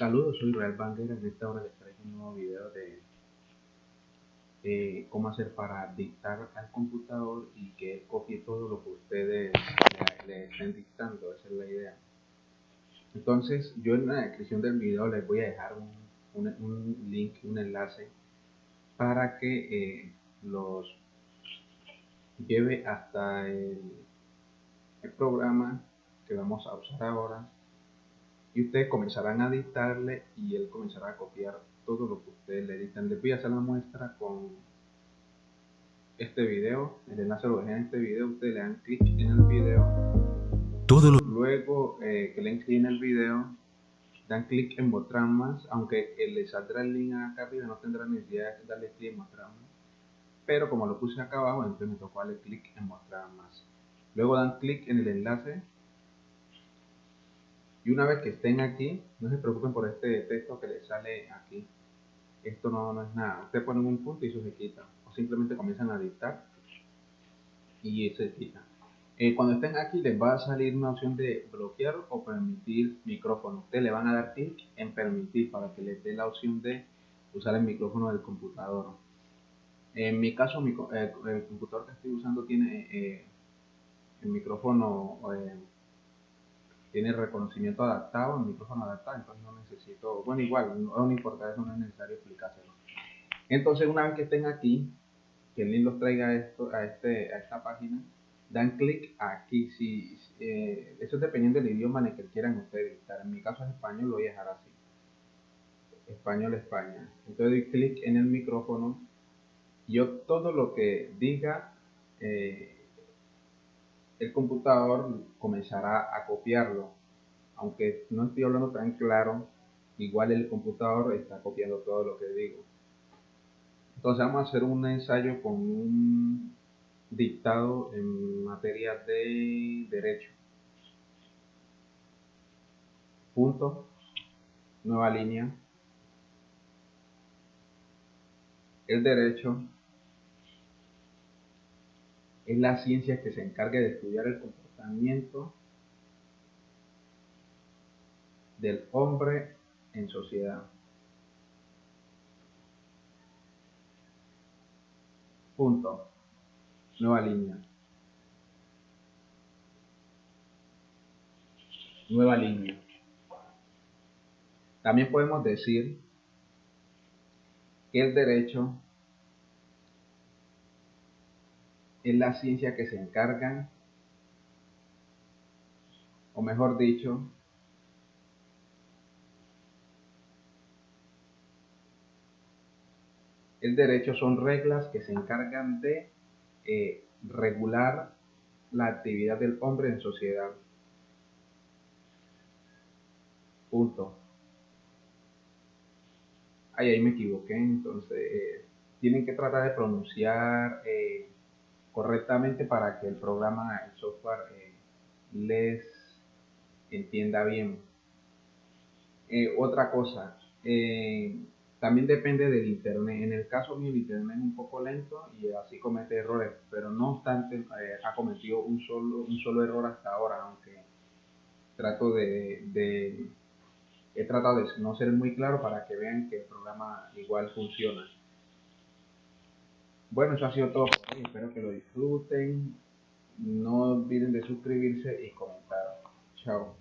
Saludos, soy Real Bandera. En esta hora les traigo un nuevo video de cómo hacer para dictar al computador y que copie todo lo que ustedes le, estén dictando. Esa es la idea. Entonces, yo en la descripción del video les voy a dejar un, link, un enlace para que eh, los lleve hasta el programa que vamos a usar ahora y ustedes comenzarán a dictarle y él comenzará a copiar todo lo que ustedes le dictan. Les voy a hacer la muestra con este video, el enlace lo dejé en este video, ustedes le dan clic en el video, todo luego eh, que le clic en el video, dan clic en mostrar más, aunque les saldrá el link acá arriba, no tendrá necesidad de darle clic en mostrar más, pero como lo puse acá abajo, entonces me tocó darle clic en mostrar más. Luego dan clic en el enlace y una vez que estén aquí, no se preocupen por este texto que les sale aquí. Esto no, no es nada. Ustedes ponen un punto y eso se quita. O simplemente comienzan a dictar y se quita. Eh, cuando estén aquí les va a salir una opción de bloquear o permitir micrófono. Ustedes le van a dar clic en permitir para que les dé la opción de usar el micrófono del computador. En mi caso, eh, el computador que estoy usando tiene eh, el micrófono tiene reconocimiento adaptado, el micrófono adaptado, entonces no necesito, bueno igual, no, importa eso, no es necesario explicárselo. Entonces una vez que estén aquí, que el link los traiga esto, a, este, a esta página, dan clic aquí, si, eh, eso es dependiendo del idioma en el que quieran ustedes en mi caso es español, lo voy a dejar así, español España, entonces doy clic en el micrófono, yo todo lo que diga, eh, el computador comenzará a copiarlo. Aunque no estoy hablando tan claro, igual el computador está copiando todo lo que digo. Entonces vamos a hacer un ensayo con un dictado en materia de derecho. Punto, nueva línea. El derecho es la ciencia que se encarga de estudiar el comportamiento del hombre en sociedad. Punto. Nueva línea. Nueva línea. También podemos decir que el derecho es la ciencia que se encarga, o mejor dicho, el derecho son reglas que se encargan de eh, regular la actividad del hombre en sociedad. Punto. Ay, ahí me equivoqué, entonces eh, tienen que tratar de pronunciar eh, correctamente para que el programa, el software eh, les entienda bien. Eh, otra cosa, eh, también depende del internet. En el caso mío, el internet es un poco lento y así comete errores, pero no obstante, ha cometido un solo, un solo error hasta ahora, aunque trato de, de, he tratado de no ser muy claro para que vean que el programa igual funciona. Bueno, eso ha sido todo por hoy. Espero que lo disfruten. No olviden de suscribirse y comentar. Chao.